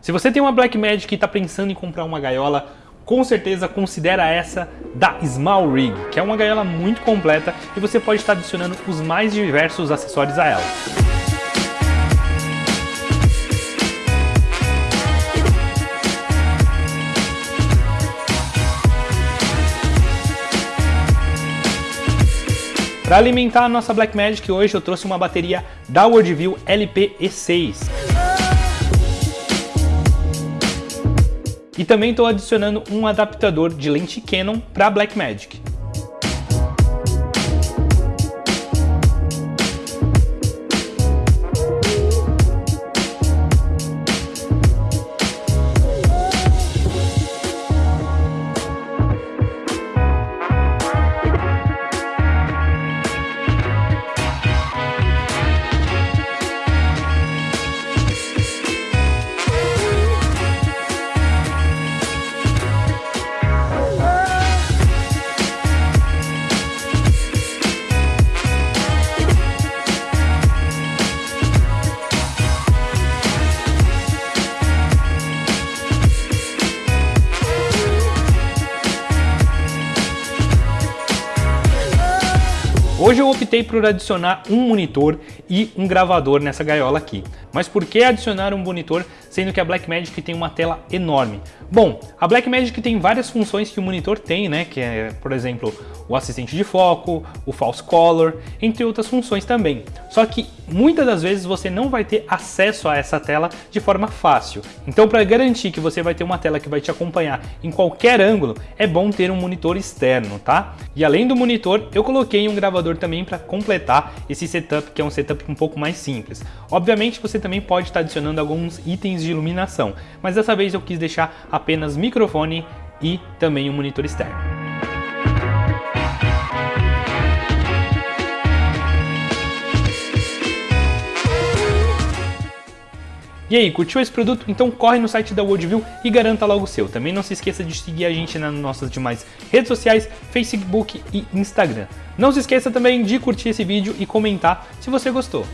Se você tem uma Blackmagic e está pensando em comprar uma gaiola, com certeza considera essa da Small Rig, que é uma gaiola muito completa e você pode estar adicionando os mais diversos acessórios a ela. Para alimentar a nossa Blackmagic hoje eu trouxe uma bateria da Worldview LP-E6. E também estou adicionando um adaptador de lente Canon para Blackmagic. Hoje eu optei por adicionar um monitor e um gravador nessa gaiola aqui. Mas por que adicionar um monitor sendo que a Blackmagic tem uma tela enorme? Bom, a Blackmagic tem várias funções que o monitor tem, né? Que é, por exemplo, o assistente de foco, o false color, entre outras funções também. Só que muitas das vezes você não vai ter acesso a essa tela de forma fácil. Então para garantir que você vai ter uma tela que vai te acompanhar em qualquer ângulo, é bom ter um monitor externo, tá? E além do monitor, eu coloquei um gravador também para completar esse setup, que é um setup um pouco mais simples. Obviamente você também pode estar adicionando alguns itens de iluminação, mas dessa vez eu quis deixar apenas microfone e também um monitor externo. E aí, curtiu esse produto? Então corre no site da Worldview e garanta logo o seu. Também não se esqueça de seguir a gente nas nossas demais redes sociais, Facebook e Instagram. Não se esqueça também de curtir esse vídeo e comentar se você gostou.